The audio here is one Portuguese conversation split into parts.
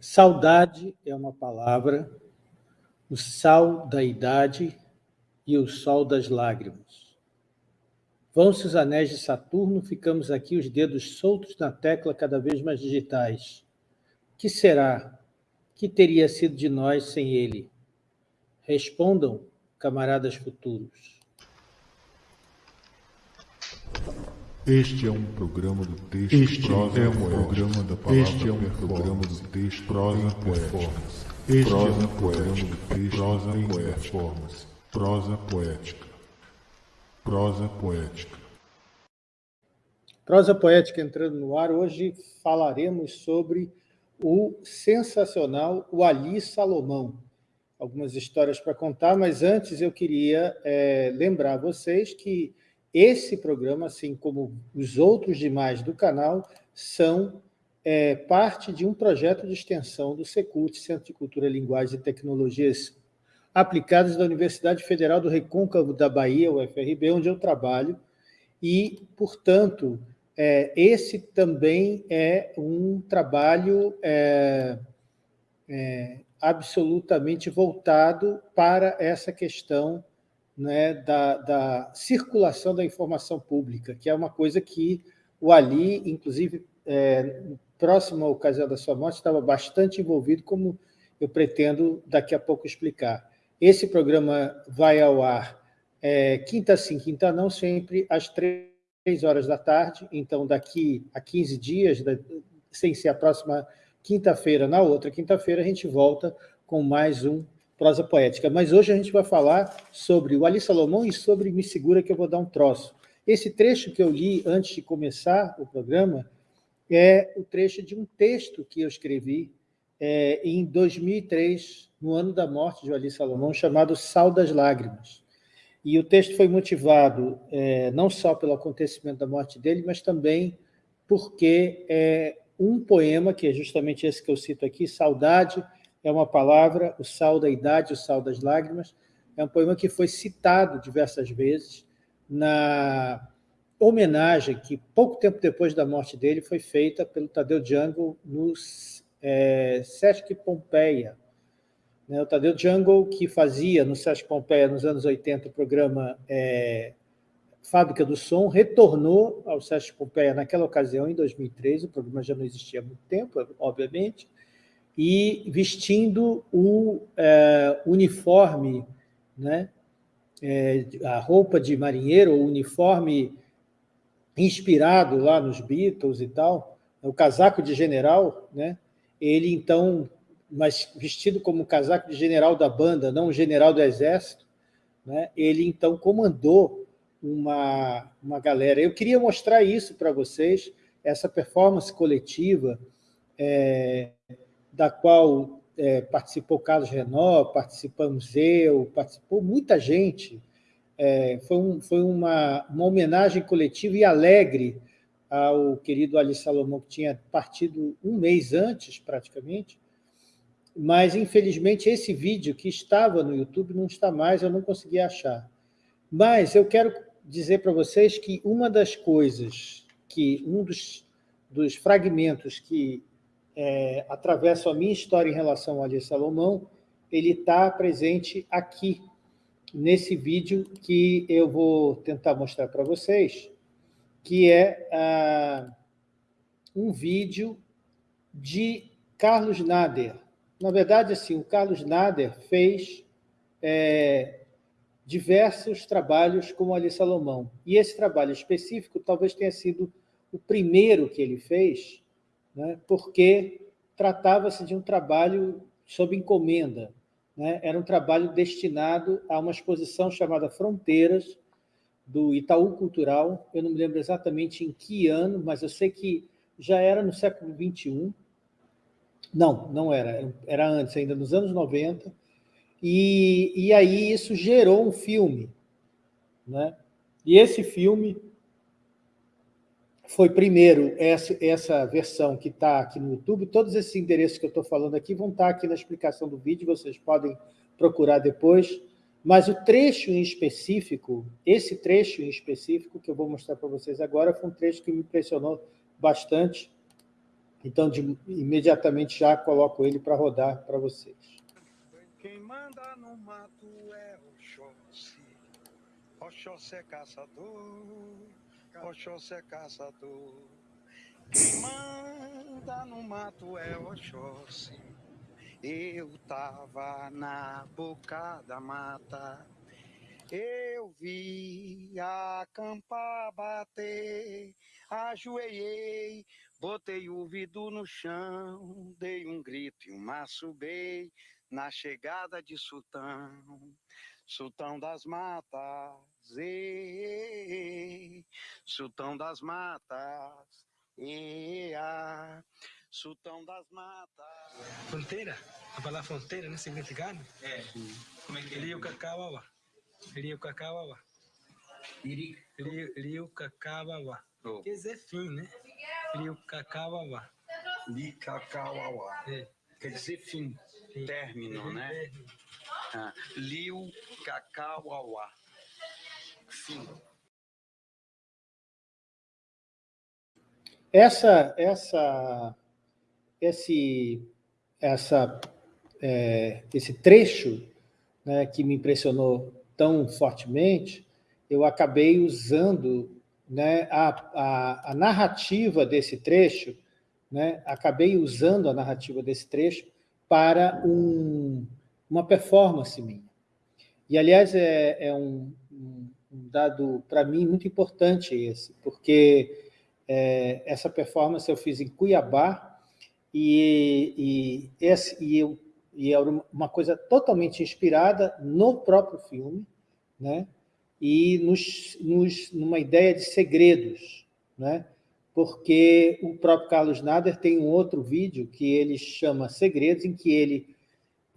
Saudade é uma palavra, o sal da idade e o sol das lágrimas. Vão-se os anéis de Saturno, ficamos aqui os dedos soltos na tecla cada vez mais digitais. Que será? Que teria sido de nós sem ele? Respondam, camaradas futuros. Este é um programa do texto este prosa é um programa da palavra este é um programa do texto prosa em performance. Este prosa é um programa do texto prosa em performance. Prosa poética. Prosa poética. Prosa poética entrando no ar. Hoje falaremos sobre o sensacional o Ali Salomão. Algumas histórias para contar, mas antes eu queria é, lembrar vocês que esse programa, assim como os outros demais do canal, são é, parte de um projeto de extensão do Secult, Centro de Cultura, Linguagem e Tecnologias Aplicadas da Universidade Federal do Recôncavo da Bahia, UFRB, onde eu trabalho, e, portanto, é, esse também é um trabalho é, é, absolutamente voltado para essa questão né, da, da, circulação da informação pública, que é uma coisa que o Ali, inclusive, é, à ocasião da sua morte, estava bastante envolvido, como eu pretendo daqui a pouco explicar. Esse programa vai ao ar é, quinta sim, quinta não, sempre às três horas da tarde, então daqui a 15 dias, sem ser a próxima quinta-feira, na outra quinta-feira, a gente volta com mais um prosa poética. Mas hoje a gente vai falar sobre o Ali Salomão e sobre Me Segura que eu vou dar um troço. Esse trecho que eu li antes de começar o programa é o trecho de um texto que eu escrevi é, em 2003, no ano da morte de Ali Salomão, chamado Sal das Lágrimas. E o texto foi motivado é, não só pelo acontecimento da morte dele, mas também porque é um poema, que é justamente esse que eu cito aqui, Saudade, é uma palavra, o sal da idade, o sal das lágrimas, é um poema que foi citado diversas vezes na homenagem que, pouco tempo depois da morte dele, foi feita pelo Tadeu Jungle no é, Sesc Pompeia. Né, o Tadeu Jungle, que fazia no Sesc Pompeia, nos anos 80, o programa é, Fábrica do Som, retornou ao Sesc Pompeia naquela ocasião, em 2003, o programa já não existia há muito tempo, obviamente, e vestindo o é, uniforme, né, é, a roupa de marinheiro, o uniforme inspirado lá nos Beatles e tal, o casaco de general, né, ele então, mas vestido como casaco de general da banda, não general do exército, né, ele então comandou uma, uma galera. Eu queria mostrar isso para vocês, essa performance coletiva, é, da qual é, participou Carlos Renó, participamos eu, participou muita gente. É, foi um, foi uma, uma homenagem coletiva e alegre ao querido Ali Salomão, que tinha partido um mês antes, praticamente, mas, infelizmente, esse vídeo que estava no YouTube não está mais, eu não consegui achar. Mas eu quero dizer para vocês que uma das coisas, que um dos, dos fragmentos que é, atravessa a minha história em relação ao Ali Salomão, ele está presente aqui, nesse vídeo que eu vou tentar mostrar para vocês, que é ah, um vídeo de Carlos Nader. Na verdade, assim, o Carlos Nader fez é, diversos trabalhos com Ali Salomão. E esse trabalho específico talvez tenha sido o primeiro que ele fez, né, porque tratava-se de um trabalho sob encomenda. Né, era um trabalho destinado a uma exposição chamada Fronteiras, do Itaú Cultural. Eu não me lembro exatamente em que ano, mas eu sei que já era no século XXI. Não, não era. Era antes, ainda nos anos 90. E, e aí isso gerou um filme. Né? E esse filme foi primeiro essa, essa versão que está aqui no YouTube. Todos esses endereços que eu estou falando aqui vão estar tá aqui na explicação do vídeo, vocês podem procurar depois. Mas o trecho em específico, esse trecho em específico que eu vou mostrar para vocês agora, foi um trecho que me impressionou bastante. Então, de, imediatamente já coloco ele para rodar para vocês. Quem manda no mato é Oxóssi. Oxóssi é caçador, Oxóssi é caçador. Quem manda no mato é Oxóssi. Eu tava na boca da mata, eu vi a campa bater, ajoelhei, botei o vidro no chão, dei um grito e um maçubei na chegada de Sultão, Sultão das Matas, e, Sultão das Matas, e, a, Sultão das Matas. Fronteira, a palavra fronteira, né, significado? É, como é que é? Rio Cacauawa. Rio. Iri- Rio, Rio Cacauawa. Oh. Quer dizer fim, né? Rio Cacauawa. Licacauauá. É. Quer dizer fim, término, né? É. Ah, Liu. Fim. Essa, essa, esse, essa, é, esse trecho né, que me impressionou tão fortemente, eu acabei usando né, a, a, a narrativa desse trecho, né, acabei usando a narrativa desse trecho para um, uma performance minha. E, aliás, é, é um, um dado, para mim, muito importante esse, porque é, essa performance eu fiz em Cuiabá e, e, esse, e, eu, e era uma coisa totalmente inspirada no próprio filme, né? e nos, nos, numa ideia de segredos, né? porque o próprio Carlos Nader tem um outro vídeo que ele chama Segredos, em que ele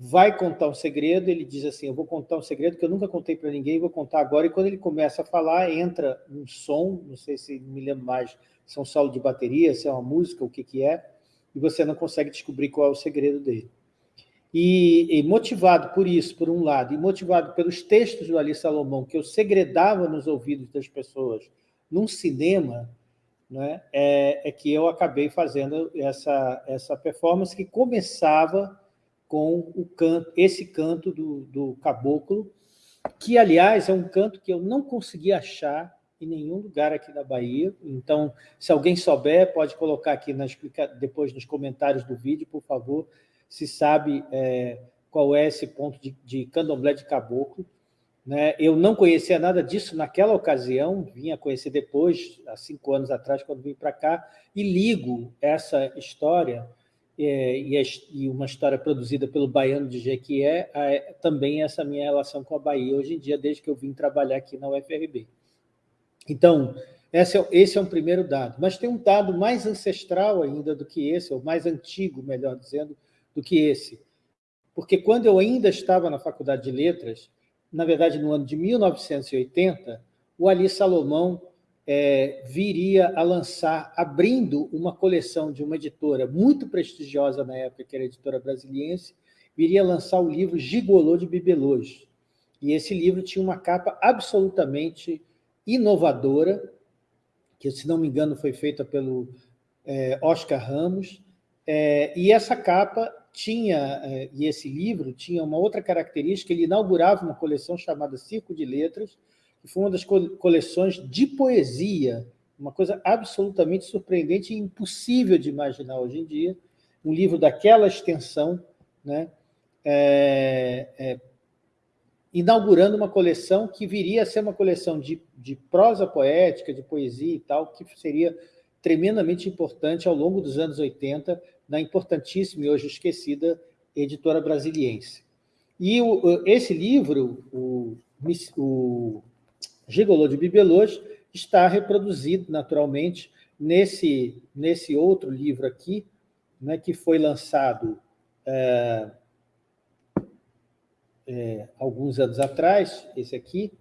vai contar um segredo, ele diz assim, eu vou contar um segredo que eu nunca contei para ninguém, vou contar agora, e quando ele começa a falar, entra um som, não sei se me lembro mais, se é um solo de bateria, se é uma música, o que, que é, e você não consegue descobrir qual é o segredo dele. E, e, motivado por isso, por um lado, e motivado pelos textos do Ali Salomão, que eu segredava nos ouvidos das pessoas num cinema, né, é, é, que eu acabei fazendo essa, essa performance que começava com o canto, esse canto do, do caboclo, que, aliás, é um canto que eu não consegui achar em nenhum lugar aqui na Bahia. Então, se alguém souber, pode colocar aqui na depois nos comentários do vídeo, por favor, se sabe é, qual é esse ponto de, de candomblé de caboclo. Né? Eu não conhecia nada disso naquela ocasião, vinha conhecer depois, há cinco anos atrás, quando vim para cá, e ligo essa história, e, a, e, uma história produzida pelo Baiano de Jequié, a, também essa minha relação com a Bahia, hoje em dia, desde que eu vim trabalhar aqui na UFRB. Então, esse é, esse é um primeiro dado. Mas tem um dado mais ancestral ainda do que esse, ou mais antigo, melhor dizendo, do que esse. Porque quando eu ainda estava na Faculdade de Letras, na verdade, no ano de 1980, o Ali Salomão é, viria a lançar, abrindo uma coleção de uma editora muito prestigiosa na época, que era a editora brasiliense, viria a lançar o livro Gigolô de Bibelôs. E esse livro tinha uma capa absolutamente inovadora, que, se não me engano, foi feita pelo é, Oscar Ramos, é, e essa capa tinha, é, e esse livro tinha uma outra característica, ele inaugurava uma coleção chamada Circo de Letras, que foi uma das coleções de poesia, uma coisa absolutamente surpreendente e impossível de imaginar hoje em dia, um livro daquela extensão, né, é, é, inaugurando uma coleção que viria a ser uma coleção de, de prosa poética, de poesia e tal, que seria tremendamente importante ao longo dos anos 80 na importantíssima e hoje esquecida editora brasiliense. E o, esse livro, o, o Gigolô de Bibelôs, está reproduzido naturalmente nesse, nesse outro livro aqui, né, que foi lançado é, é, alguns anos atrás, esse aqui,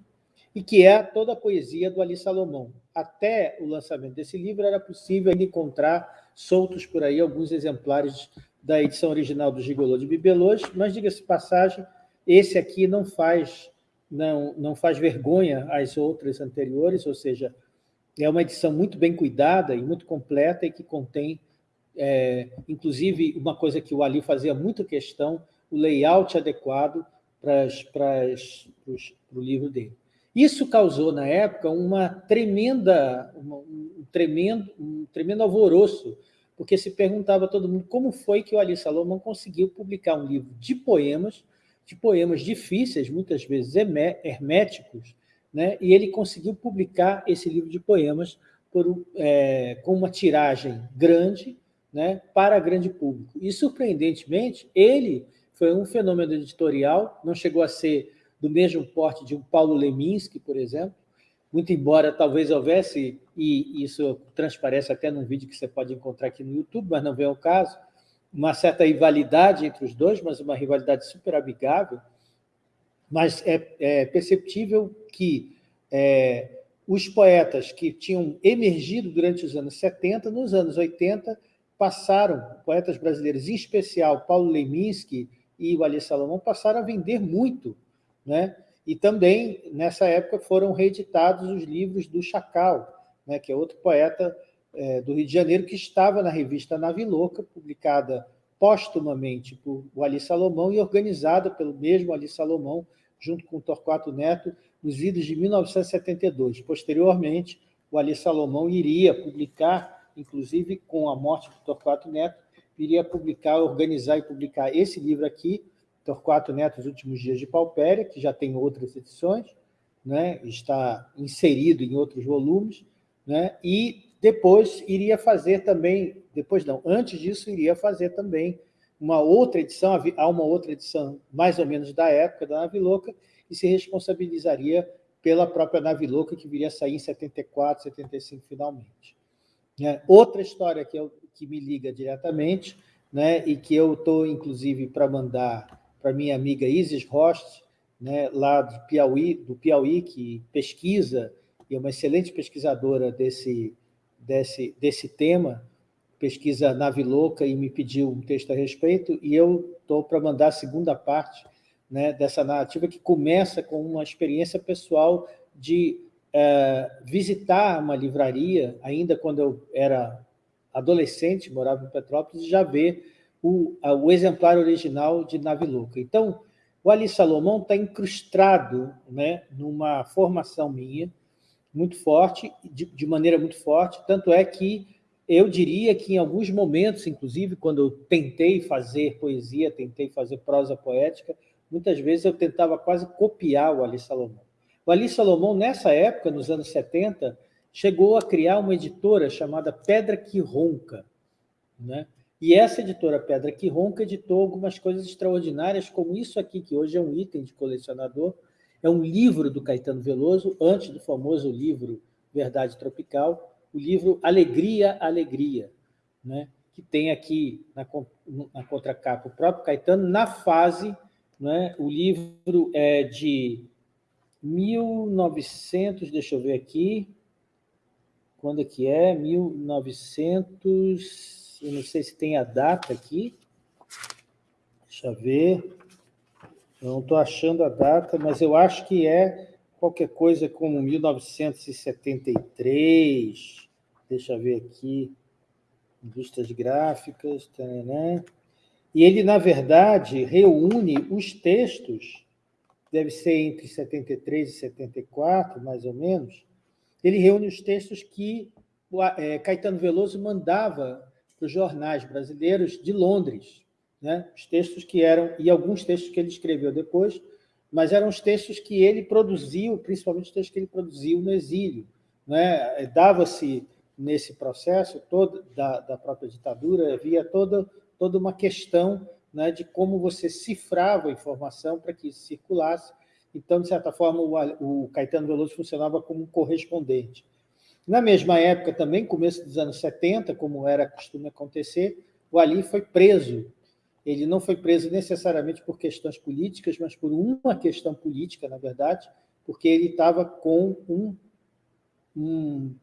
e que é toda a poesia do Ali Salomão. Até o lançamento desse livro era possível encontrar soltos por aí alguns exemplares da edição original do Gigolô de Bibelôs, mas, diga-se passagem, esse aqui não faz, não, não faz vergonha às outras anteriores, ou seja, é uma edição muito bem cuidada e muito completa e que contém é, inclusive uma coisa que o Ali fazia muito questão, o layout adequado para, para, para o livro dele. Isso causou, na época, uma tremenda, uma, um, tremendo, um tremendo alvoroço, porque se perguntava a todo mundo como foi que o Ali Salomão conseguiu publicar um livro de poemas, de poemas difíceis, muitas vezes herméticos, né? e ele conseguiu publicar esse livro de poemas por, é, com uma tiragem grande né, para grande público. E, surpreendentemente, ele foi um fenômeno editorial, não chegou a ser do mesmo porte de um Paulo Leminski, por exemplo, muito embora talvez houvesse, e isso transparece até num vídeo que você pode encontrar aqui no YouTube, mas não vem ao caso, uma certa rivalidade entre os dois, mas uma rivalidade super amigável, mas é, é perceptível que é, os poetas que tinham emergido durante os anos 70, nos anos 80, passaram, poetas brasileiros, em especial Paulo Leminski e o Salomão, passaram a vender muito, né? E também, nessa época, foram reeditados os livros do Chacal, né, que é outro poeta é, do Rio de Janeiro, que estava na revista Nave Louca, publicada póstumamente por o Ali Salomão e organizada pelo mesmo Ali Salomão, junto com Torquato Neto, nos idos de 1972. Posteriormente, o Ali Salomão iria publicar, inclusive com a morte do Torquato Neto, iria publicar, organizar e publicar esse livro aqui, Torquato Neto, Os Últimos Dias de Paupéria, que já tem outras edições, né? está inserido em outros volumes, né? e depois iria fazer também, depois não, antes disso iria fazer também uma outra edição, há uma outra edição mais ou menos da época da Nave Louca, e se responsabilizaria pela própria Nave Louca, que viria a sair em 74, 75 finalmente. É, outra história que, eu, que me liga diretamente, né, e que eu estou, inclusive, para mandar para minha amiga Isis Rost, né, lá do Piauí, do Piauí, que pesquisa, e é uma excelente pesquisadora desse, desse, desse tema, pesquisa Nave Louca, e me pediu um texto a respeito, e eu estou para mandar a segunda parte né, dessa narrativa, que começa com uma experiência pessoal de é, visitar uma livraria, ainda quando eu era adolescente, morava em Petrópolis, e já ver o, o exemplar original de Nave Louca. Então, o Ali Salomão está incrustado né, numa formação minha, muito forte, de, de, maneira muito forte, tanto é que eu diria que em alguns momentos, inclusive, quando eu tentei fazer poesia, tentei fazer prosa poética, muitas vezes eu tentava quase copiar o Ali Salomão. O Ali Salomão, nessa época, nos anos 70, chegou a criar uma editora chamada Pedra que Ronca, né? E essa editora Pedra que Ronca editou algumas coisas extraordinárias, como isso aqui, que hoje é um item de colecionador, é um livro do Caetano Veloso, antes do famoso livro Verdade Tropical, o livro Alegria, Alegria, né? que tem aqui na, na contracapa o próprio Caetano, na fase, né? o livro é de 1900, deixa eu ver aqui, quando é que é? 1900 eu não sei se tem a data aqui. Deixa eu ver. Não estou achando a data, mas eu acho que é qualquer coisa como 1973. Deixa eu ver aqui. Indústrias gráficas. Taranã. E ele, na verdade, reúne os textos, deve ser entre 73 e 74, mais ou menos, ele reúne os textos que é, Caetano Veloso mandava para os jornais brasileiros de Londres, né? os textos que eram, e alguns textos que ele escreveu depois, mas eram os textos que ele produziu, principalmente os textos que ele produziu no exílio. Né? Dava-se, nesse processo todo da, da própria ditadura, havia toda, toda uma questão né, de como você cifrava a informação para que circulasse. Então, de certa forma, o, o Caetano Veloso funcionava como um correspondente. Na mesma época também, começo dos anos 70, como era costume acontecer, o Ali foi preso. Ele não foi preso necessariamente por questões políticas, mas por uma questão política, na verdade, porque ele estava com um, um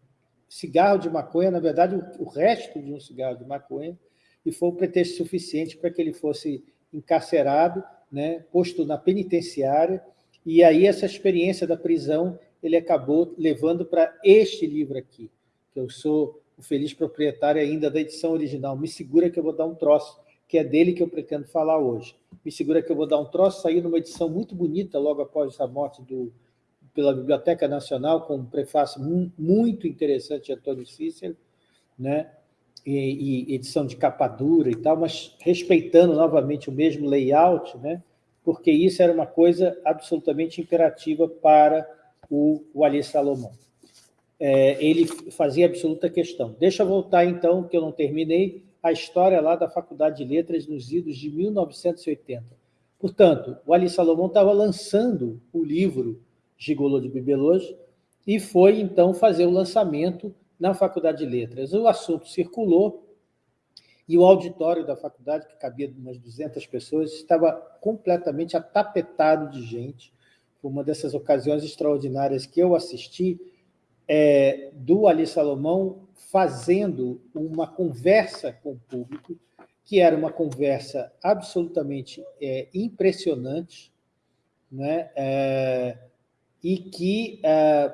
cigarro de maconha, na verdade, o, resto de um cigarro de maconha, e foi o pretexto suficiente para que ele fosse encarcerado, né, posto na penitenciária, e aí essa experiência da prisão ele acabou levando para este livro aqui, que eu sou o feliz proprietário ainda da edição original. Me segura que eu vou dar um troço, que é dele que eu pretendo falar hoje. Me segura que eu vou dar um troço, saiu numa edição muito bonita logo após a morte do, pela Biblioteca Nacional, com um prefácio muito interessante de Antônio Cícero, né? E, e, edição de capa dura e tal, mas respeitando novamente o mesmo layout, né? porque isso era uma coisa absolutamente imperativa para o, o Ali Salomão. É, ele fazia absoluta questão. Deixa eu voltar, então, que eu não terminei, a história lá da Faculdade de Letras nos idos de 1980. Portanto, o Ali Salomão estava lançando o livro Gigolo de Bibelôs e foi, então, fazer o lançamento na Faculdade de Letras. O assunto circulou e o auditório da faculdade, que cabia umas 200 pessoas, estava completamente atapetado de gente. Foi uma dessas ocasiões extraordinárias que eu assisti, é, do Ali Salomão fazendo uma conversa com o público, que era uma conversa absolutamente é, impressionante, né? É, e que é,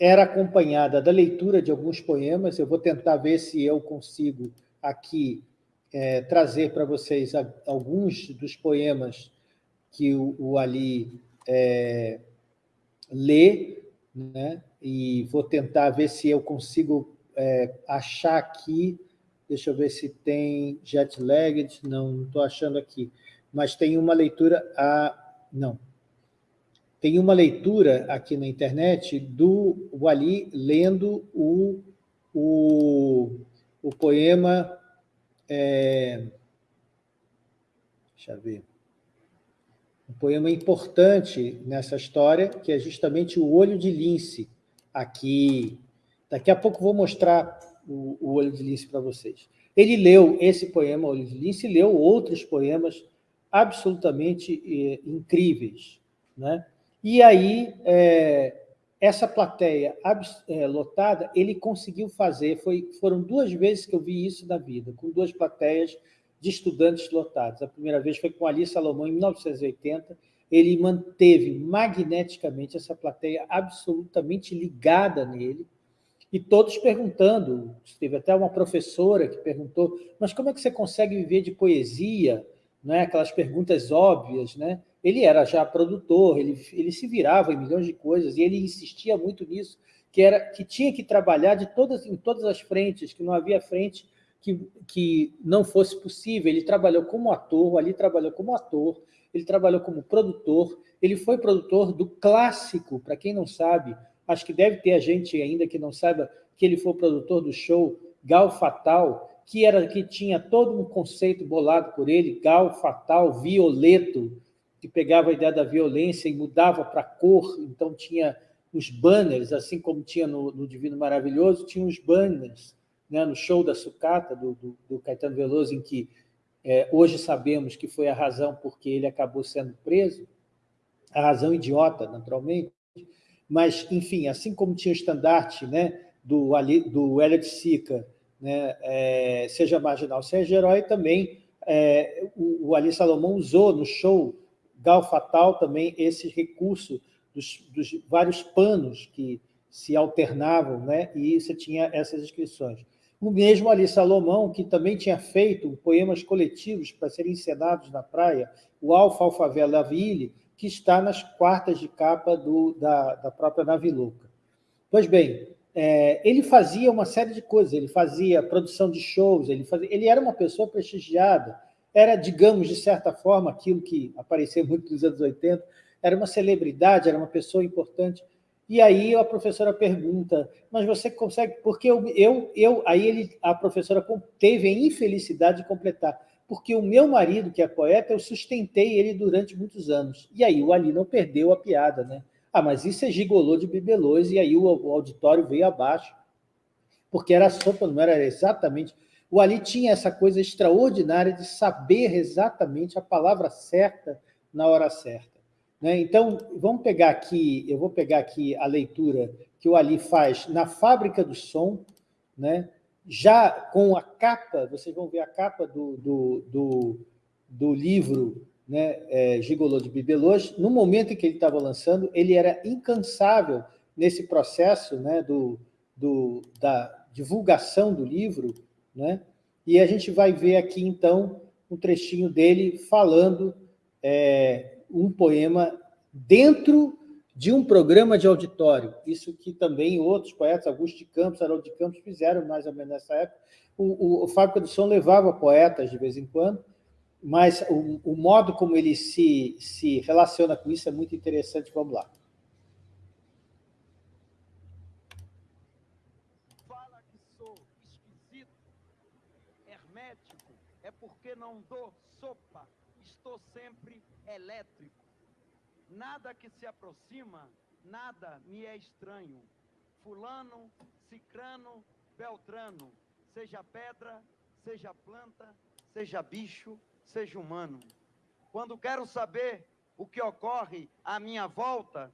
era acompanhada da leitura de alguns poemas. Eu vou tentar ver se eu consigo aqui é, trazer para vocês alguns dos poemas que o, o Ali é, lê, né? e vou tentar ver se eu consigo é, achar aqui, deixa eu ver se tem jet lagged, não, estou achando aqui, mas tem uma leitura, a, não, tem uma leitura aqui na internet do Wali lendo o, o, o poema, é, deixa eu ver, um poema importante nessa história, que é justamente o Olho de Lince, aqui. Daqui a pouco vou mostrar o, o Olho de Lince para vocês. Ele leu esse poema, Olho de Lince, e leu outros poemas absolutamente eh, incríveis. Né? E aí, é, essa plateia é, lotada, ele conseguiu fazer, foi, foram duas vezes que eu vi isso na vida, com duas plateias de estudantes lotados. A primeira vez foi com Ali Salomão, em 1980, ele manteve magneticamente essa plateia absolutamente ligada nele, e todos perguntando, teve até uma professora que perguntou, mas como é que você consegue viver de poesia? Né? Aquelas perguntas óbvias, né? Ele era já produtor, ele, ele se virava em milhões de coisas, e ele insistia muito nisso, que, era, que tinha que trabalhar de todas, em todas as frentes, que não havia frente que, que não fosse possível. Ele trabalhou como ator, ali trabalhou como ator, ele trabalhou como produtor, ele foi produtor do clássico, para quem não sabe, acho que deve ter a gente ainda que não saiba que ele foi produtor do show Gal Fatal, que era que tinha todo um conceito bolado por ele, Gal Fatal, Violeto, que pegava a ideia da violência e mudava para cor, então tinha os banners, assim como tinha no, no Divino Maravilhoso, tinha os banners, né, no show da sucata do, do, do Caetano Veloso, em que é, hoje sabemos que foi a razão porque ele acabou sendo preso, a razão idiota, naturalmente, mas, enfim, assim como tinha o estandarte né, do, do Elliot Sica, né, é, seja marginal, seja herói, também é, o, o Ali Salomão usou no show Gal Fatal também esse recurso dos, dos vários panos que se alternavam, né, e você tinha essas inscrições. O mesmo Ali Salomão, que também tinha feito poemas coletivos para serem encenados na praia, o Alfa Alfavela Ville, que está nas quartas de capa do, da, da própria Naviluca. Pois bem, é, ele fazia uma série de coisas, ele fazia produção de shows, ele, fazia, ele era uma pessoa prestigiada, era, digamos, de certa forma, aquilo que apareceu muito nos anos 80, era uma celebridade, era uma pessoa importante, e aí a professora pergunta, mas você consegue... Porque eu, eu, eu aí ele, a professora teve a infelicidade de completar, porque o meu marido, que é poeta, eu sustentei ele durante muitos anos. E aí o Ali não perdeu a piada, né? Ah, mas isso é gigolô de bibelôs, e aí o, auditório veio abaixo, porque era sopa, não era exatamente... O Ali tinha essa coisa extraordinária de saber exatamente a palavra certa na hora certa. Né? Então, vamos pegar aqui, eu vou pegar aqui a leitura que o Ali faz na Fábrica do Som, né? Já com a capa, vocês vão ver a capa do, do, do, do livro né, é, Gigolô de Bibelôs, no momento em que ele estava lançando, ele era incansável nesse processo né, do, do, da, divulgação do livro, né? e a gente vai ver aqui, então, um trechinho dele falando é, um poema dentro de um programa de auditório. Isso que também outros poetas, Augusto de Campos, Haroldo de Campos, fizeram mais ou menos nessa época. O, o, o Fábrica do Som levava poetas de vez em quando, mas o, o modo como ele se, se relaciona com isso é muito interessante. Vamos lá. Fala que sou esquisito, hermético, é porque não dou sopa, estou sempre elétrico. Nada que se aproxima, nada me é estranho. Fulano, cicrano, beltrano, seja pedra, seja planta, seja bicho, seja humano. Quando quero saber o que ocorre à minha volta,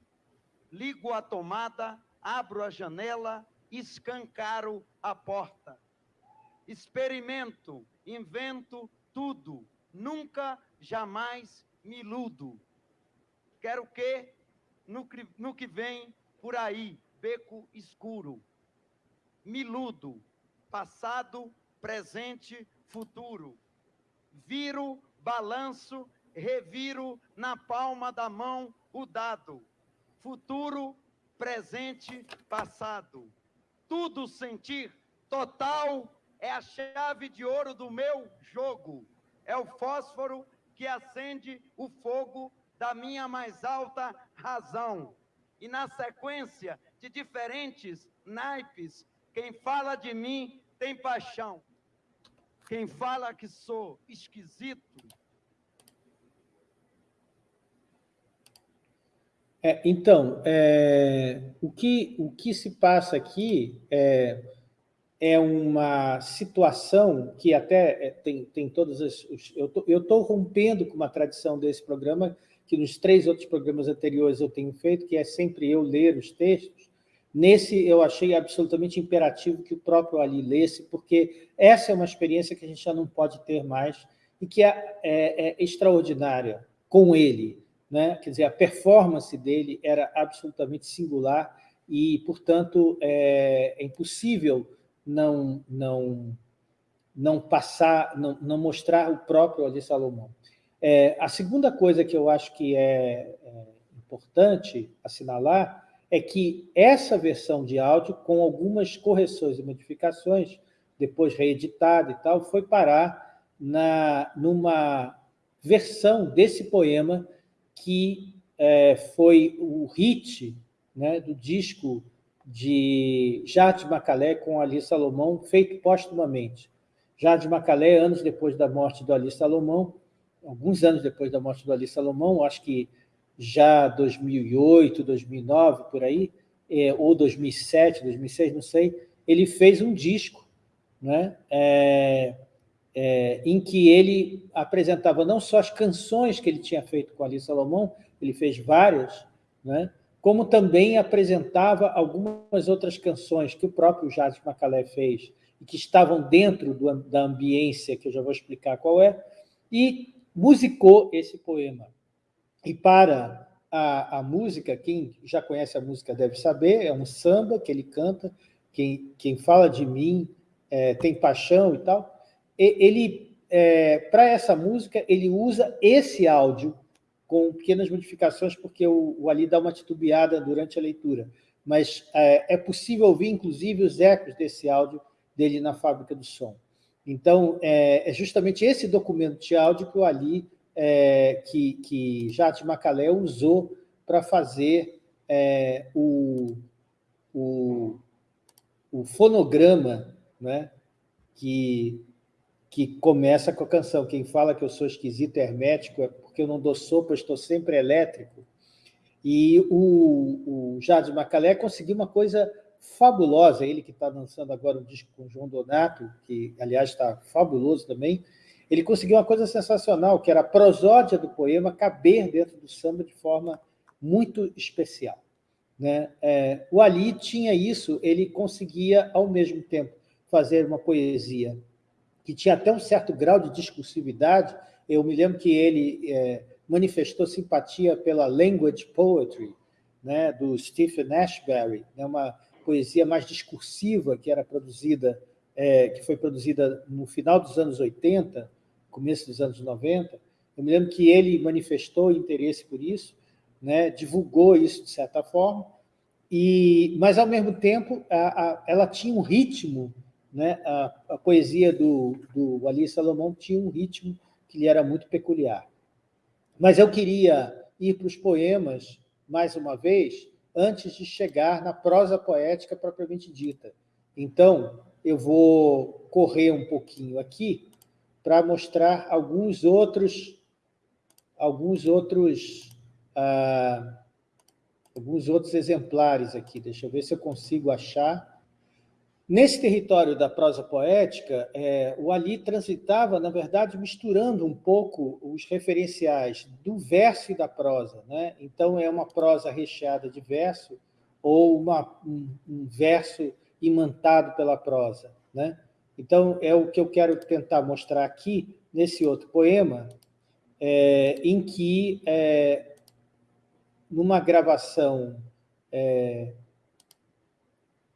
ligo a tomada, abro a janela, escancaro a porta. Experimento, invento tudo, nunca, jamais me iludo. Quero que, no, no que vem por aí, beco escuro, miludo, passado, presente, futuro. Viro, balanço, reviro na palma da mão o dado. Futuro, presente, passado. Tudo sentir, total, é a chave de ouro do meu jogo. É o fósforo que acende o fogo da minha mais alta razão. E na sequência de diferentes naipes, quem fala de mim tem paixão. Quem fala que sou esquisito. É, então, é, o, que, o que se passa aqui é, é uma situação que até é, tem, tem todas as... Eu estou rompendo com uma tradição desse programa que nos três outros programas anteriores eu tenho feito, que é sempre eu ler os textos, nesse eu achei absolutamente imperativo que o próprio Ali lesse, porque essa é uma experiência que a gente já não pode ter mais e que é, é, é extraordinária com ele. Né? Quer dizer, a performance dele era absolutamente singular e, portanto, é, é impossível não, não, não passar, não, não mostrar o próprio Ali Salomão. É, a segunda coisa que eu acho que é, é importante assinalar é que essa versão de áudio, com algumas correções e modificações, depois reeditada e tal, foi parar na, numa versão desse poema que é, foi o hit né, do disco de Jade Macalé com Ali Salomão, feito postumamente. Jade Macalé, anos depois da morte do Ali Salomão, alguns anos depois da morte do Ali Salomão, acho que já 2008, 2009, por aí, é, ou 2007, 2006, não sei, ele fez um disco né, é, é, em que ele apresentava não só as canções que ele tinha feito com Ali Salomão, ele fez várias, né, como também apresentava algumas outras canções que o próprio Jade Macalé fez e que estavam dentro do, da ambiência, que eu já vou explicar qual é, e musicou esse poema. E para a, a música, quem já conhece a música deve saber, é um samba que ele canta, quem, quem fala de mim é, tem paixão e tal. E, ele, é, para essa música, ele usa esse áudio com pequenas modificações, porque o, o Ali dá uma titubeada durante a leitura. Mas é, é possível ouvir, inclusive, os ecos desse áudio dele na fábrica do som. Então, é, é justamente esse documento de áudio que o Ali, é, que, que Jade Macalé usou para fazer é, o, o, o, fonograma né, que, que começa com a canção. Quem fala que eu sou esquisito hermético é porque eu não dou sopa, estou sempre elétrico. E o, o Jade Macalé conseguiu uma coisa fabulosa, ele que está dançando agora o disco com o João Donato, que, aliás, está fabuloso também, ele conseguiu uma coisa sensacional, que era a prosódia do poema caber dentro do samba de forma muito especial. Né? É, o Ali tinha isso, ele conseguia, ao mesmo tempo, fazer uma poesia que tinha até um certo grau de discursividade. Eu me lembro que ele é, manifestou simpatia pela language poetry, né, do Stephen Ashbery, né, uma poesia mais discursiva que era produzida, é, que foi produzida no final dos anos 80, começo dos anos 90. Eu me lembro que ele manifestou interesse por isso, né, divulgou isso de certa forma, e, mas, ao mesmo tempo, a, a, ela tinha um ritmo, né, a, a poesia do, do Ali Salomão tinha um ritmo que lhe era muito peculiar. Mas eu queria ir para os poemas, mais uma vez, antes de chegar na prosa poética propriamente dita. Então, eu vou correr um pouquinho aqui para mostrar alguns outros, alguns outros, ah, alguns outros exemplares aqui. Deixa eu ver se eu consigo achar. Nesse território da prosa poética, é, o Ali transitava, na verdade, misturando um pouco os referenciais do verso e da prosa. Né? Então, é uma prosa recheada de verso ou uma, um, um verso imantado pela prosa. Né? Então, é o que eu quero tentar mostrar aqui, nesse outro poema, é, em que, é, numa gravação é,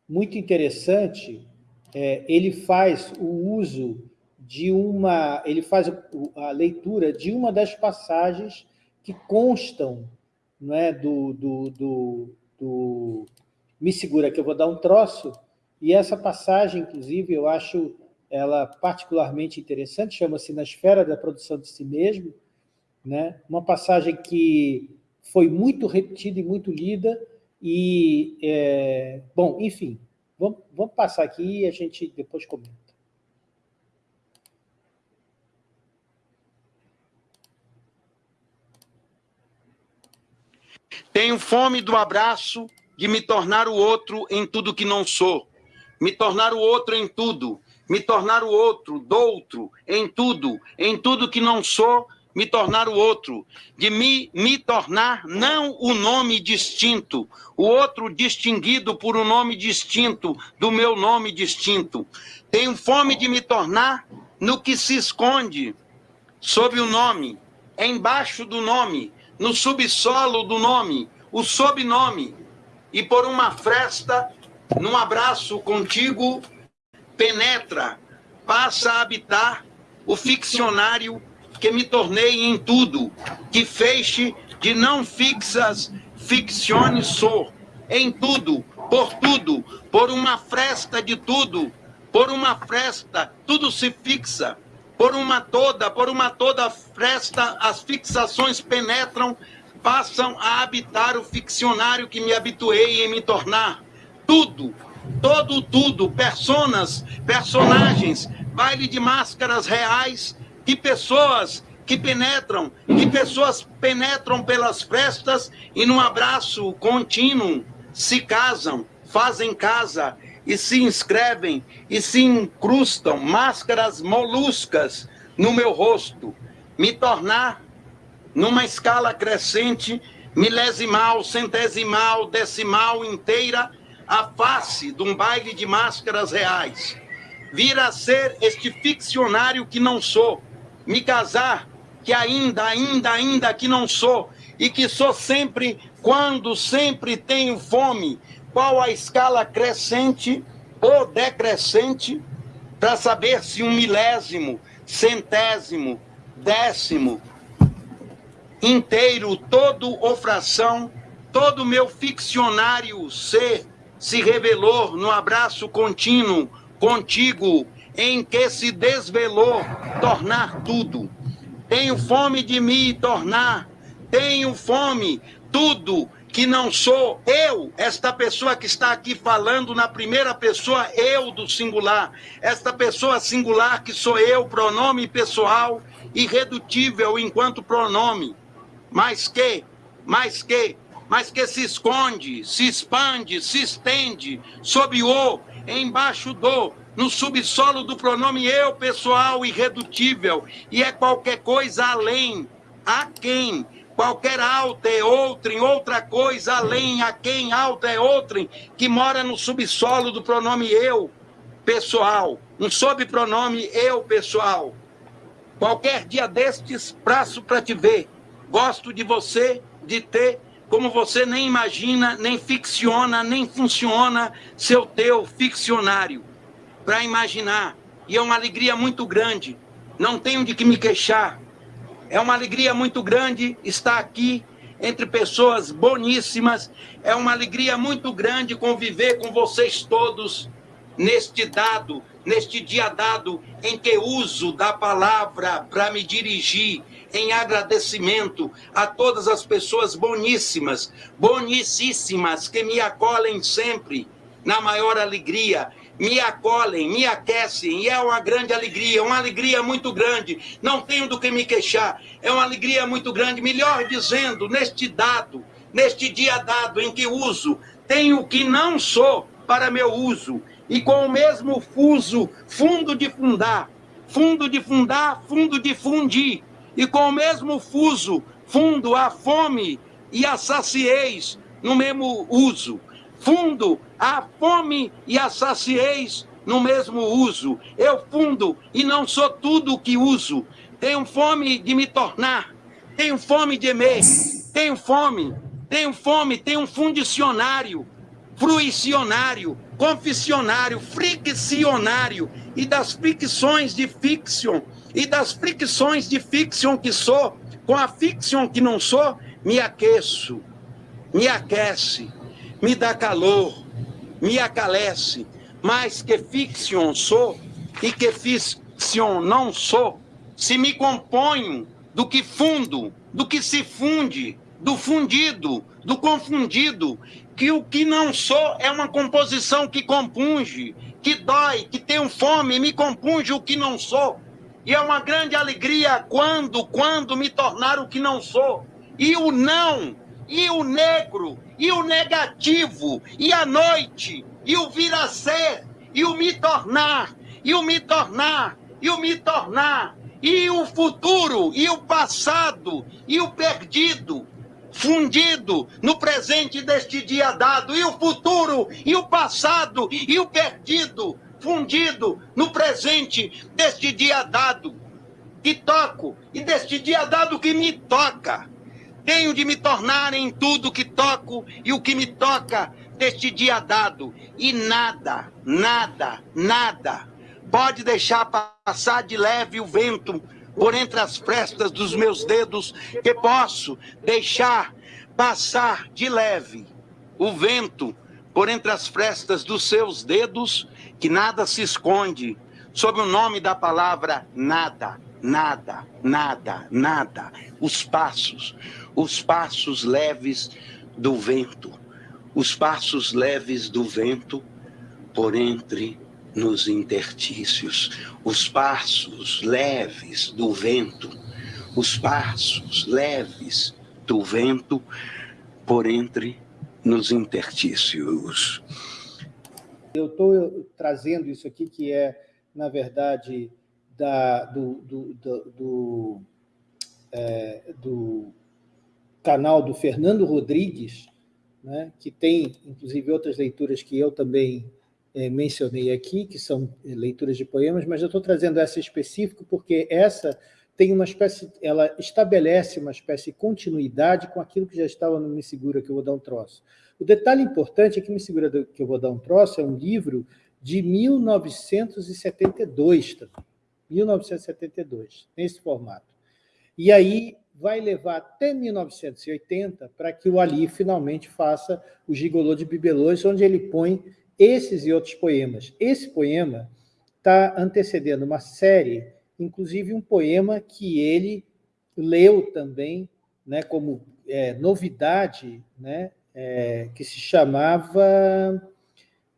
muito interessante, é, ele faz o uso de uma... ele faz a leitura de uma das passagens que constam não é, do, do, do, do Me Segura que eu vou dar um troço, e essa passagem, inclusive, eu acho ela particularmente interessante, chama-se Na Esfera da Produção de Si Mesmo, né? uma passagem que foi muito repetida e muito lida, e, é, bom, enfim, vamos, vamos passar aqui e a gente depois comenta. Tenho fome do abraço, de me tornar o outro em tudo que não sou me tornar o outro em tudo, me tornar o outro, doutro, em tudo, em tudo que não sou, me tornar o outro, de me, me tornar não o nome distinto, o outro distinguido por um nome distinto do meu nome distinto. Tenho fome de me tornar no que se esconde sob o nome, embaixo do nome, no subsolo do nome, o sobrenome, e por uma fresta num abraço contigo, penetra, passa a habitar o ficcionário que me tornei em tudo, que feixe de não fixas ficciones sou, em tudo, por tudo, por uma fresta de tudo, por uma fresta, tudo se fixa, por uma toda, por uma toda fresta, as fixações penetram, passam a habitar o ficcionário que me habituei em me tornar. Tudo, todo tudo, personas, personagens, baile de máscaras reais, que pessoas que penetram, que pessoas penetram pelas frestas e num abraço contínuo se casam, fazem casa e se inscrevem e se incrustam máscaras moluscas no meu rosto, me tornar numa escala crescente, milesimal, centesimal, decimal inteira a face de um baile de máscaras reais. Vir a ser este ficcionário que não sou, me casar, que ainda, ainda, ainda que não sou, e que sou sempre quando sempre tenho fome, qual a escala crescente ou decrescente, para saber se um milésimo, centésimo, décimo, inteiro, todo ou fração, todo meu ficcionário ser se revelou no abraço contínuo contigo, em que se desvelou tornar tudo. Tenho fome de me tornar, tenho fome, tudo que não sou eu, esta pessoa que está aqui falando na primeira pessoa, eu do singular, esta pessoa singular que sou eu, pronome pessoal, irredutível enquanto pronome, mas que, mas que, mas que se esconde, se expande, se estende sob o, embaixo do, no subsolo do pronome eu, pessoal, irredutível, e é qualquer coisa além, a quem, qualquer alta é outrem, outra coisa além, a quem alta é outrem, que mora no subsolo do pronome eu, pessoal, um sobrenome eu, pessoal. Qualquer dia destes, praço para te ver, gosto de você, de ter como você nem imagina, nem ficciona, nem funciona seu teu ficcionário para imaginar. E é uma alegria muito grande. Não tenho de que me queixar. É uma alegria muito grande estar aqui entre pessoas boníssimas. É uma alegria muito grande conviver com vocês todos neste dado, neste dia dado em que uso da palavra para me dirigir em agradecimento a todas as pessoas boníssimas, bonicíssimas que me acolhem sempre na maior alegria me acolhem, me aquecem, e é uma grande alegria, uma alegria muito grande. Não tenho do que me queixar, é uma alegria muito grande. Melhor dizendo, neste dado, neste dia dado em que uso, tenho o que não sou para meu uso, e com o mesmo fuso, fundo de fundar, fundo de fundar, fundo de fundir, e com o mesmo fuso, fundo a fome e a sacieis no mesmo uso fundo a fome e a sacieis no mesmo uso. Eu fundo e não sou tudo o que uso. Tenho fome de me tornar, tenho fome de emer, tenho fome, tenho fome, tenho um fundicionário, fruicionário, confissionário, friccionário, e das fricções de fiction, e das fricções de fiction que sou, com a fiction que não sou, me aqueço, me aquece, me dá calor, me acalece, mas que fiction sou e que fiction não sou, se me componho do que fundo, do que se funde, do fundido, do confundido, que o que não sou é uma composição que compunge, que dói, que tenho fome, me compunge o que não sou. E é uma grande alegria quando, quando me tornar o que não sou. E o não, e o negro, e o negativo, e a noite, e o vir a ser, e o me tornar, e o me tornar, e o me tornar, e o futuro, e o passado, e o perdido, fundido no presente deste dia dado, e o futuro, e o passado, e o perdido, fundido no presente deste dia dado, que toco, e deste dia dado que me toca tenho de me tornar em tudo que toco e o que me toca deste dia dado. E nada, nada, nada pode deixar passar de leve o vento por entre as frestas dos meus dedos, que posso deixar passar de leve o vento por entre as frestas dos seus dedos, que nada se esconde sob o nome da palavra nada, nada, nada, nada. Os passos, os passos leves do vento, os passos leves do vento por entre nos intertícios, os passos leves do vento, os passos leves do vento por entre nos intertícios. Eu estou trazendo isso aqui, que é, na verdade, da, do, do, do, do, é, do canal do Fernando Rodrigues, né, que tem, inclusive, outras leituras que eu também é, mencionei aqui, que são é, leituras de poemas, mas eu estou trazendo essa específica porque essa tem uma espécie, ela estabelece uma espécie de continuidade com aquilo que já estava no Me Segura, que eu vou dar um troço. O detalhe importante é que Me Segura, que eu vou dar um troço, é um livro de 1972 também. 1972, nesse formato. E aí vai levar até 1980 para que o Ali finalmente faça o Gigolô de Bibelôs, onde ele põe esses e outros poemas. Esse poema está antecedendo uma série, inclusive um poema que ele leu também, né, como é, novidade, né, é, que se chamava...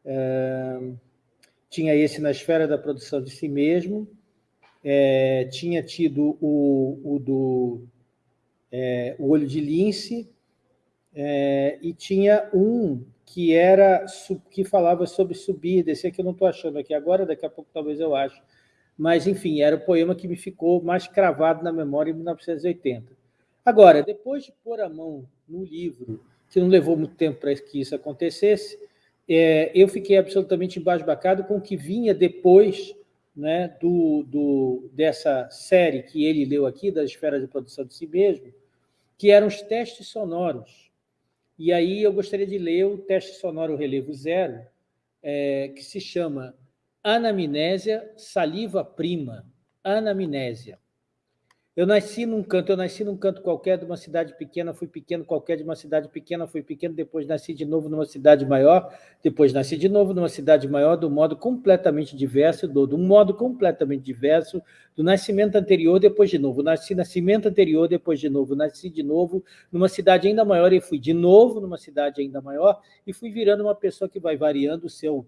É, tinha esse na esfera da produção de si mesmo, é, tinha tido o, o do é, o olho de lince, é, e tinha um que era que falava sobre subir, descer, que eu não estou achando aqui agora, daqui a pouco talvez eu ache. Mas, enfim, era o poema que me ficou mais cravado na memória em 1980. Agora, depois de pôr a mão no livro, que não levou muito tempo para que isso acontecesse, é, eu fiquei absolutamente embasbacado com o que vinha depois né, do, do, dessa série que ele leu aqui, da esfera de produção de si mesmo, que eram os testes sonoros. E aí eu gostaria de ler o teste sonoro relevo zero, é, que se chama Anamnésia Saliva Prima. Anamnésia. Eu nasci num canto, eu nasci num canto qualquer de uma cidade pequena, fui pequeno qualquer de uma cidade pequena, fui pequeno, depois nasci de novo numa cidade maior, depois nasci de novo numa cidade maior, do modo completamente diverso, do, do modo completamente diverso, do nascimento anterior, depois de novo, nasci nascimento anterior, depois de novo, nasci de novo numa cidade ainda maior e fui de novo numa cidade ainda maior e fui virando uma pessoa que vai variando o seu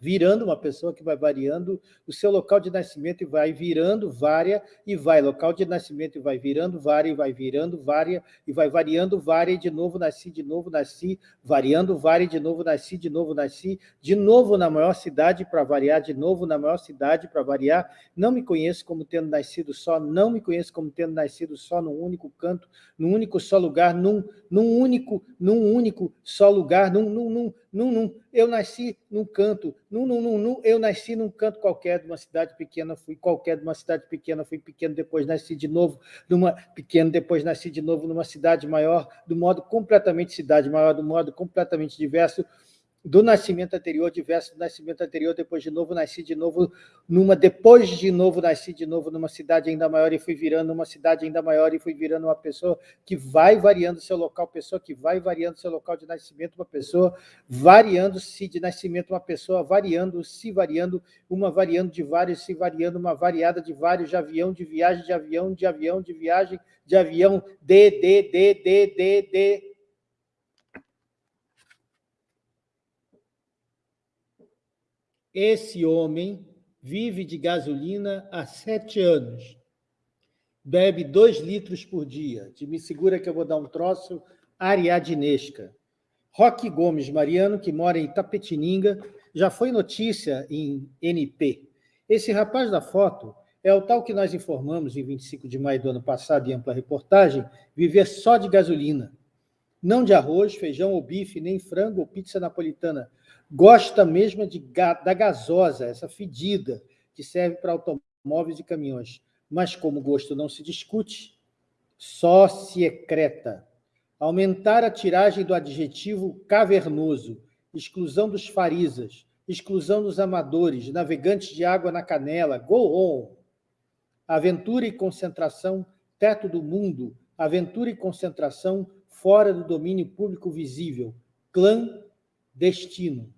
virando uma pessoa que vai variando o seu local de nascimento e vai virando vária e vai local de nascimento e vai virando vária e vai virando vária e vai variando vária e de novo nasci, de novo nasci, variando vária e de novo nasci, de novo nasci, de novo na maior cidade para variar, de novo na maior cidade para variar. Não me conheço como tendo nascido só, não me conheço como tendo nascido só num único canto, num único só lugar, num, num único, num único só lugar, num, num, num num, num, eu nasci num canto, num, num, num, num, eu nasci num canto qualquer de uma cidade pequena, fui qualquer de uma cidade pequena, fui pequeno, depois nasci de novo numa pequeno, depois nasci de novo numa cidade maior, do modo completamente cidade maior, do modo completamente diverso, do nascimento anterior, diverso do nascimento anterior, depois de novo nasci de novo numa, depois de novo nasci de novo numa cidade ainda maior e fui virando uma cidade ainda maior e fui virando uma pessoa que vai variando seu local, pessoa que vai variando seu local de nascimento, uma pessoa variando-se de nascimento, uma pessoa variando, se variando, uma variando de vários, se variando, uma variada de vários, de avião, de viagem, de avião, de avião, de viagem, de avião, de, de, de, de, de, de, Esse homem vive de gasolina há sete anos. Bebe dois litros por dia. De me segura que eu vou dar um troço ariadinesca. Roque Gomes Mariano, que mora em Itapetininga, já foi notícia em NP. Esse rapaz da foto é o tal que nós informamos em 25 de maio do ano passado, em ampla reportagem, viver só de gasolina. Não de arroz, feijão ou bife, nem frango ou pizza napolitana, gosta mesmo de, da gasosa, essa fedida, que serve para automóveis e caminhões. Mas como gosto não se discute, só se ecreta. Aumentar a tiragem do adjetivo cavernoso, exclusão dos farisas, exclusão dos amadores, navegantes de água na canela, go on! Aventura e concentração, teto do mundo, aventura e concentração fora do domínio público visível, clã, destino.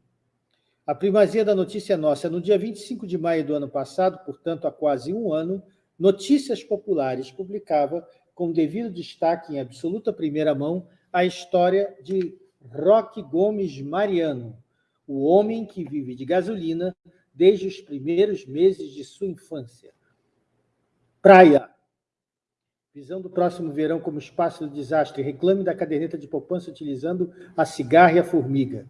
A primazia da notícia é nossa. No dia 25 de maio do ano passado, portanto, há quase um ano, Notícias Populares publicava, com devido destaque em absoluta primeira mão, a história de Roque Gomes Mariano, o homem que vive de gasolina desde os primeiros meses de sua infância. Praia. Visão do próximo verão como espaço do desastre. Reclame da caderneta de poupança utilizando a cigarra e a formiga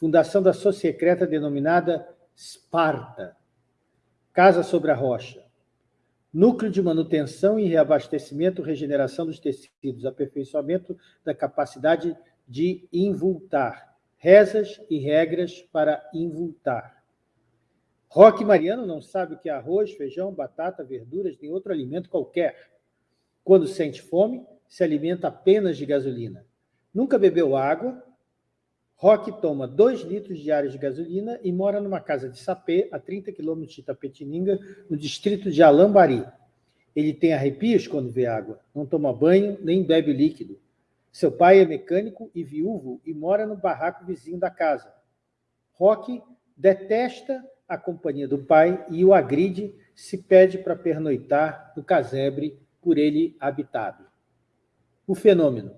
fundação da Sociecreta denominada Sparta, Casa sobre a Rocha, núcleo de manutenção e reabastecimento, regeneração dos tecidos, aperfeiçoamento da capacidade de invultar, rezas e regras para invultar. Roque Mariano não sabe o que é arroz, feijão, batata, verduras, nem outro alimento qualquer. Quando sente fome, se alimenta apenas de gasolina. Nunca bebeu água, Roque toma 2 litros diários de gasolina e mora numa casa de sapê, a 30 quilômetros de Itapetininga, no distrito de Alambari. Ele tem arrepios quando vê água, não toma banho nem bebe líquido. Seu pai é mecânico e viúvo e mora no barraco vizinho da casa. Roque detesta a companhia do pai e o agride se pede para pernoitar no casebre por ele habitado. O fenômeno.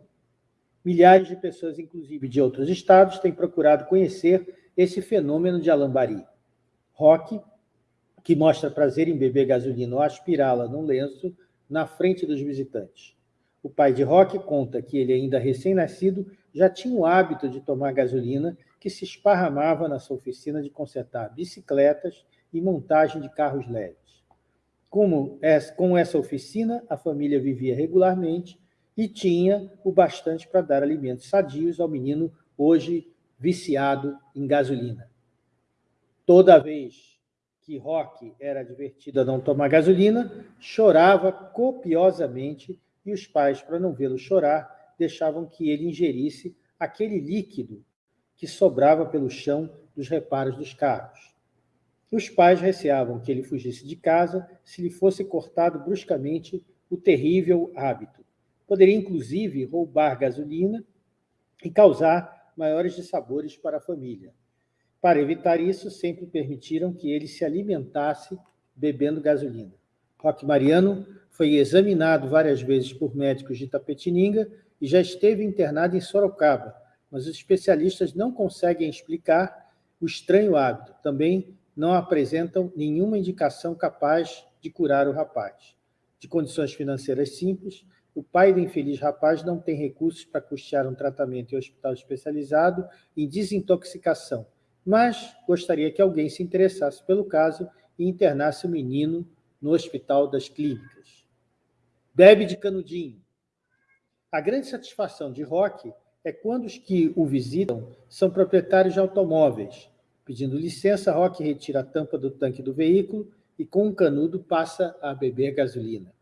Milhares de pessoas, inclusive de outros estados, têm procurado conhecer esse fenômeno de alambari. Rock, que mostra prazer em beber gasolina ou aspirá-la num lenço na frente dos visitantes. O pai de Rock conta que ele, ainda recém-nascido, já tinha o hábito de tomar gasolina que se esparramava na sua oficina de consertar bicicletas e montagem de carros leves. Como com essa oficina, a família vivia regularmente e tinha o bastante para dar alimentos sadios ao menino hoje viciado em gasolina. Toda vez que Roque era advertido a não tomar gasolina, chorava copiosamente e os pais, para não vê-lo chorar, deixavam que ele ingerisse aquele líquido que sobrava pelo chão dos reparos dos carros. Os pais receavam que ele fugisse de casa se lhe fosse cortado bruscamente o terrível hábito. Poderia, inclusive, roubar gasolina e causar maiores dissabores para a família. Para evitar isso, sempre permitiram que ele se alimentasse bebendo gasolina. Roque Mariano foi examinado várias vezes por médicos de Tapetininga e já esteve internado em Sorocaba, mas os especialistas não conseguem explicar o estranho hábito. Também não apresentam nenhuma indicação capaz de curar o rapaz. De condições financeiras simples, o pai do infeliz rapaz não tem recursos para custear um tratamento em hospital especializado em desintoxicação, mas gostaria que alguém se interessasse pelo caso e internasse o menino no Hospital das Clínicas. Bebe de canudinho. A grande satisfação de Roque é quando os que o visitam são proprietários de automóveis. Pedindo licença, Roque retira a tampa do tanque do veículo e, com um canudo, passa a beber gasolina.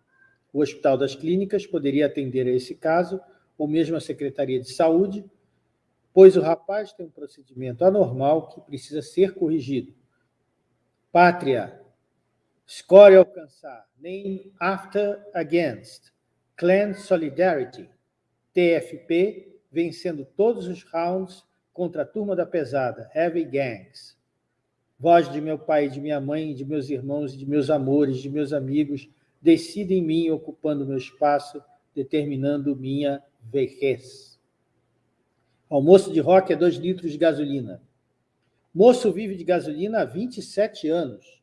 O Hospital das Clínicas poderia atender a esse caso, ou mesmo a Secretaria de Saúde, pois o rapaz tem um procedimento anormal que precisa ser corrigido. Pátria, score alcançar, name after against, clan solidarity, TFP, vencendo todos os rounds contra a turma da pesada, heavy gangs. Voz de meu pai, de minha mãe, de meus irmãos, de meus amores, de meus amigos, decide em mim, ocupando meu espaço, determinando minha vejez. Almoço de rock é dois litros de gasolina. Moço vive de gasolina há 27 anos.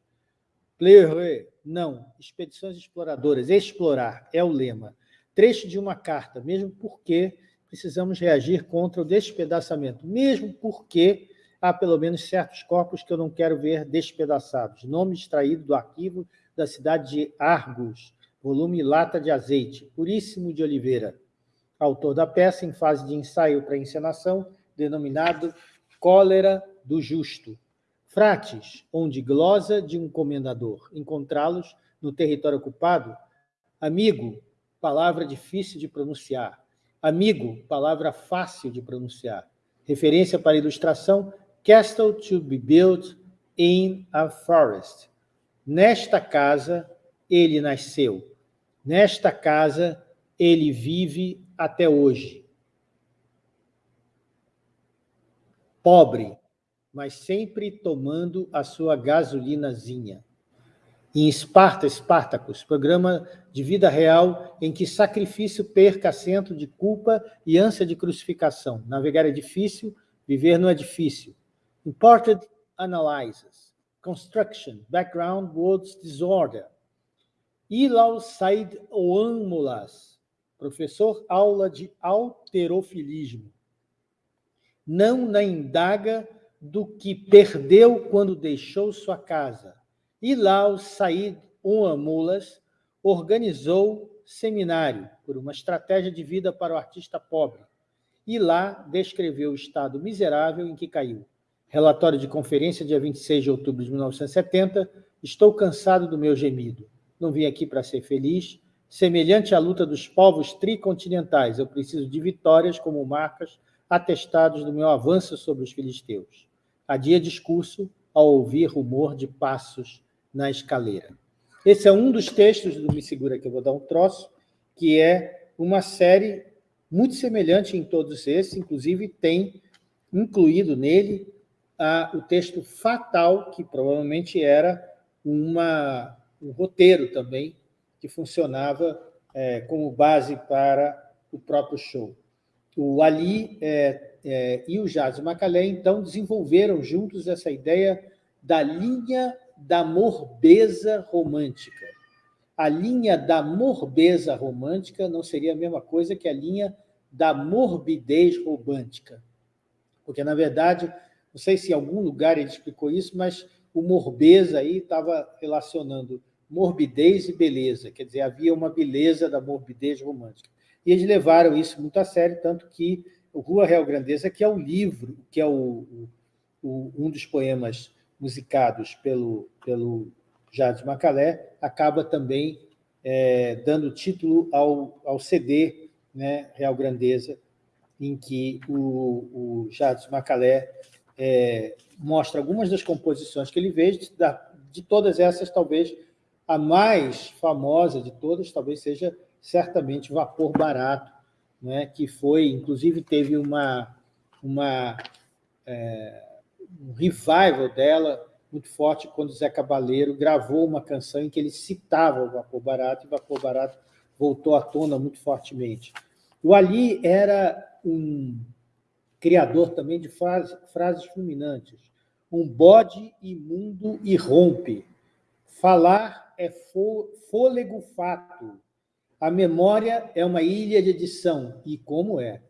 Player, não. Expedições exploradoras. Explorar é o lema. Trecho de uma carta, mesmo porque precisamos reagir contra o despedaçamento, mesmo porque há pelo menos certos corpos que eu não quero ver despedaçados. Nome extraído do arquivo da cidade de Argos, volume Lata de Azeite, Puríssimo de Oliveira, autor da peça em fase de ensaio para encenação, denominado Cólera do Justo. Frates, onde glosa de um comendador, encontrá-los no território ocupado, amigo, palavra difícil de pronunciar, amigo, palavra fácil de pronunciar, referência para ilustração, castle to be built in a forest, Nesta casa ele nasceu. Nesta casa ele vive até hoje. Pobre, mas sempre tomando a sua gasolinazinha. Em Esparta, Espartacus, programa de vida real em que sacrifício perca acento de culpa e ânsia de crucificação. Navegar é difícil, viver não é difícil. Imported analysis construction, background words disorder. Ilal Said Oamulas, professor aula de alterofilismo. Não na indaga do que perdeu quando deixou sua casa. Ilal Said Oamulas organizou seminário por uma estratégia de vida para o artista pobre e lá descreveu o estado miserável em que caiu Relatório de conferência, dia 26 de outubro de 1970. Estou cansado do meu gemido. Não vim aqui para ser feliz. Semelhante à luta dos povos tricontinentais, eu preciso de vitórias como marcas atestados do meu avanço sobre os filisteus. Adia discurso ao ouvir rumor de passos na escaleira. Esse é um dos textos do Me Segura, que eu vou dar um troço, que é uma série muito semelhante em todos esses, inclusive tem incluído nele ah, o texto fatal, que provavelmente era uma, um roteiro também, que funcionava é, como base para o próprio show. O Ali é, é, e o Jazz Macalé, então, desenvolveram juntos essa ideia da linha da morbeza romântica. A linha da morbeza romântica não seria a mesma coisa que a linha da morbidez romântica, porque, na verdade, não sei se em algum lugar ele explicou isso, mas o morbeza aí estava relacionando morbidez e beleza, quer dizer, havia uma beleza da morbidez romântica. E eles levaram isso muito a sério, tanto que o Rua Real Grandeza, que é o livro, que é o, o, um dos poemas musicados pelo, pelo Macalé, acaba também é, dando título ao, ao CD né, Real Grandeza, em que o, o Macalé é, mostra algumas das composições que ele fez, de, de todas essas, talvez a mais famosa de todas, talvez seja certamente Vapor Barato, né, que foi, inclusive, teve uma, uma, é, um revival dela muito forte quando Zé Cabaleiro gravou uma canção em que ele citava o Vapor Barato, e o Vapor Barato voltou à tona muito fortemente. O Ali era um criador também de frases, frases fulminantes. Um bode imundo e rompe. Falar é fôlego fato. A memória é uma ilha de edição, e como é.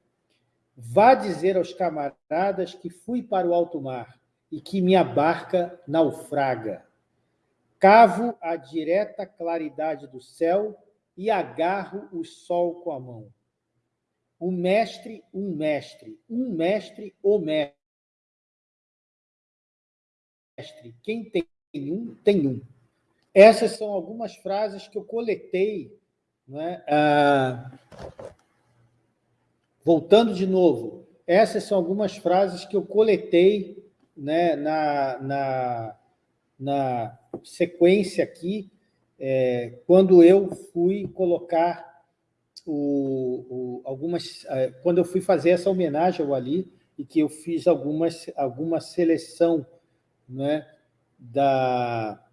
Vá dizer aos camaradas que fui para o alto mar e que minha barca naufraga. Cavo a direta claridade do céu e agarro o sol com a mão. O mestre, um mestre, um mestre, o mestre. Quem tem um, tem um. Essas são algumas frases que eu coletei. Né? Ah, voltando de novo, essas são algumas frases que eu coletei né, na, na, na sequência aqui, é, quando eu fui colocar o, algumas... É, quando eu fui fazer essa homenagem ao Ali, e que eu fiz algumas, alguma seleção né, da,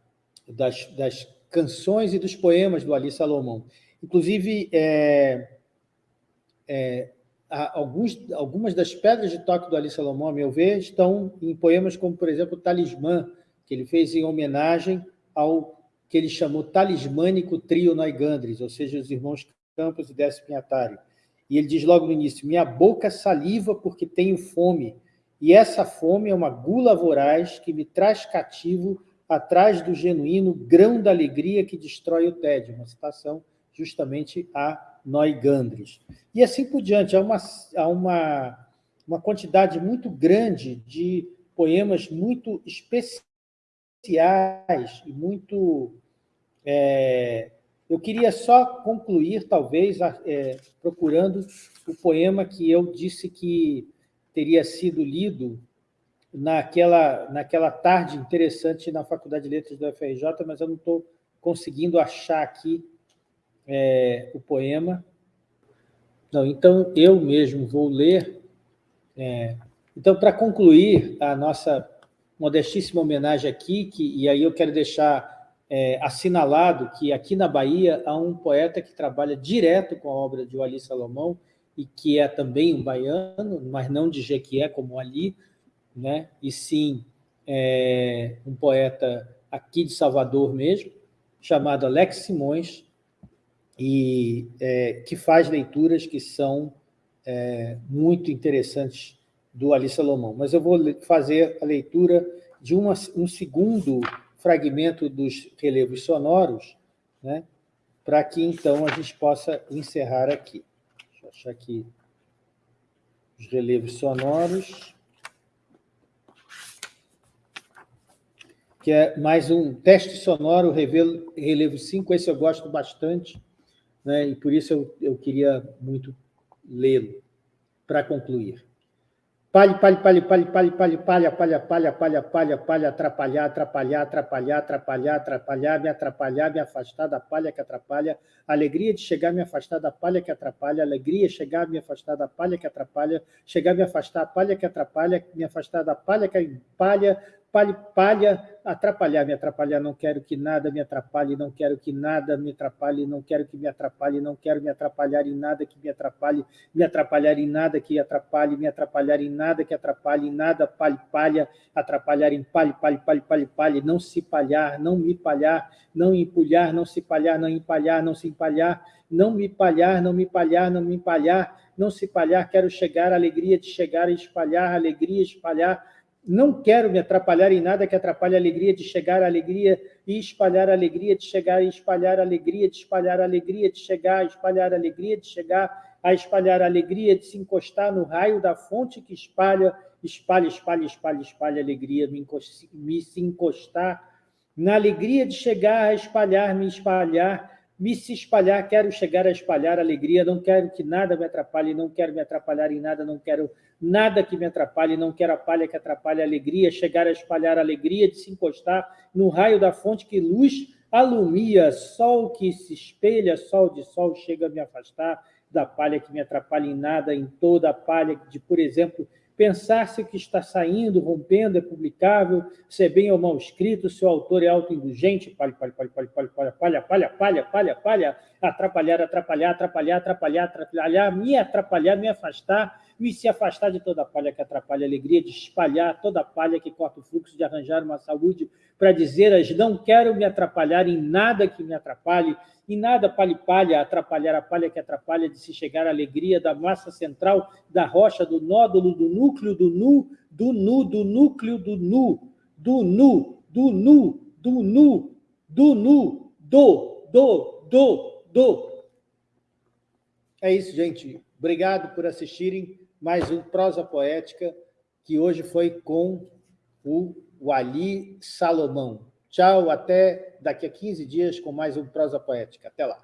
das, das canções e dos poemas do Ali Salomão. Inclusive, é, é, alguns, algumas das pedras de toque do Ali Salomão, a meu ver, estão em poemas como, por exemplo, o Talismã, que ele fez em homenagem ao que ele chamou Talismânico Trio Noigandres, ou seja, os irmãos Campos e Décio. E ele diz logo no início, minha boca saliva porque tenho fome, e essa fome é uma gula voraz que me traz cativo atrás do genuíno grão da alegria que destrói o tédio. Uma citação justamente a Noigandres. E assim por diante, há uma, há uma, uma quantidade muito grande de poemas muito especiais e muito... É, eu queria só concluir, talvez, é, procurando o poema que eu disse que teria sido lido naquela, naquela tarde interessante na Faculdade de Letras do FRJ, mas eu não estou conseguindo achar aqui é, o poema. Não, então, eu mesmo vou ler. É, então, para concluir a nossa modestíssima homenagem aqui, que, e aí eu quero deixar é, assinalado que aqui na Bahia há um poeta que trabalha direto com a obra de Wali Salomão, e que é também um baiano, mas não de Jequié como Ali, né? e sim é, um poeta aqui de Salvador mesmo, chamado Alex Simões, e é, que faz leituras que são é, muito interessantes do Ali Salomão. Mas eu vou fazer a leitura de uma, um segundo fragmento dos relevos sonoros, né, para que, então, a gente possa encerrar aqui. Deixa eu achar aqui os relevos sonoros. Que é mais um teste sonoro, relevo 5, esse eu gosto bastante, né? e por isso eu, eu queria muito lê-lo, para concluir. Palhe, palhe, palhe, palhe, palhe, palhe, palha, palha, palha, palha, palha, palha, atrapalhar, atrapalhar, atrapalhar, atrapalhar, atrapalhar, me atrapalhar, me afastar da palha que atrapalha, alegria de chegar, me afastar da palha que atrapalha, alegria chegar, me afastar da palha que atrapalha, chegar, me afastar da palha que atrapalha, me afastar da palha que palha, palha, palha, atrapalhar, me atrapalhar, não quero que nada me atrapalhe, não quero que nada me atrapalhe, não quero que me atrapalhe, não quero me atrapalhar em nada que me atrapalhe, me atrapalhar em nada que atrapalhe, me atrapalhar em nada que atrapalhe, nada palha, atrapalhar em palhe, palhe, palhe, palhe, não se palhar, não me palhar, não empulhar, não se palhar, não empalhar, não se empalhar, não me palhar, não me palhar, não me empalhar, não se palhar, quero chegar, alegria de chegar, espalhar, alegria, espalhar, não quero me atrapalhar em nada que atrapalhe a alegria de chegar, a alegria e espalhar a alegria de chegar, e espalhar a alegria de espalhar a alegria de chegar, espalhar a alegria de chegar, a espalhar a alegria de se encostar no raio da fonte que espalha, espalha, espalha, espalha, espalha a alegria, me, me se encostar na alegria de chegar, a espalhar, me espalhar, me se espalhar, quero chegar a espalhar alegria, não quero que nada me atrapalhe, não quero me atrapalhar em nada, não quero nada que me atrapalhe, não quero a palha que atrapalhe a alegria, chegar a espalhar a alegria de se encostar no raio da fonte que luz alumia, sol que se espelha, sol de sol chega a me afastar da palha que me atrapalha em nada, em toda a palha de, por exemplo, pensar se o que está saindo, rompendo, é publicável, se é bem ou mal escrito, se o autor é autoindulgente, palha, palha, palha, palha, palha, palha, palha, palha, palha, palha, palha, atrapalhar, atrapalhar, atrapalhar, atrapalhar, atrapalhar, me atrapalhar, me afastar, me se afastar de toda palha que atrapalha a alegria, de espalhar toda palha que corta o fluxo, de arranjar uma saúde para dizer as não quero me atrapalhar em nada que me atrapalhe, e nada palha atrapalhar a palha que atrapalha de se chegar à alegria da massa central, da rocha, do nódulo, do núcleo, do nu, do nu, do núcleo, do nu, do nu, do nu, do nu, do nu, do, do, do, do. É isso, gente. Obrigado por assistirem mais um Prosa Poética, que hoje foi com o Wali Salomão. Tchau, até daqui a 15 dias com mais um Prosa Poética. Até lá.